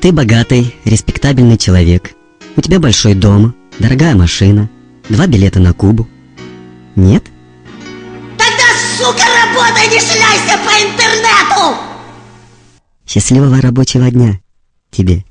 Ты богатый, респектабельный человек. У тебя большой дом, дорогая машина, два билета на Кубу. Нет? Тогда, сука, работай, не шляйся по интернету! Счастливого рабочего дня тебе.